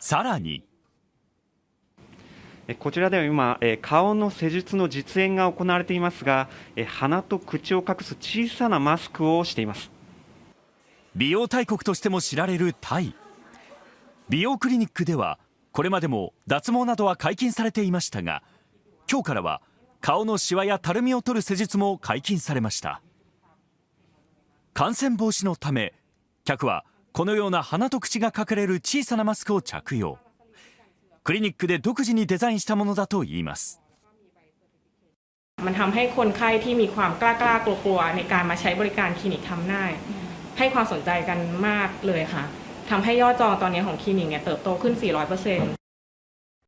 さらに。えこちらでは今、え顔の施術の実演が行われていますが、え鼻と口を隠す小さなマスクをしています。美容大国としても知られるタイ。美容クリニックではこれまでも脱毛などは解禁されていましたが今日からは顔のシワやたるみを取る施術も解禁されました。感染防止のため客はこのような鼻と口が隠れる小さなマスクを着用クリニックで独自にデザインしたものだといいます มันทำให้คนไข้ที่มีความกล้ากล้ากลัวๆในการมาใช้บริการคลินิกทำหน้า ให้ความสนใจกันมากเลยค่ะทำให้ยอดจองตอนนี้ของคลินิกเนี่ยเติบโตขึ้น 400%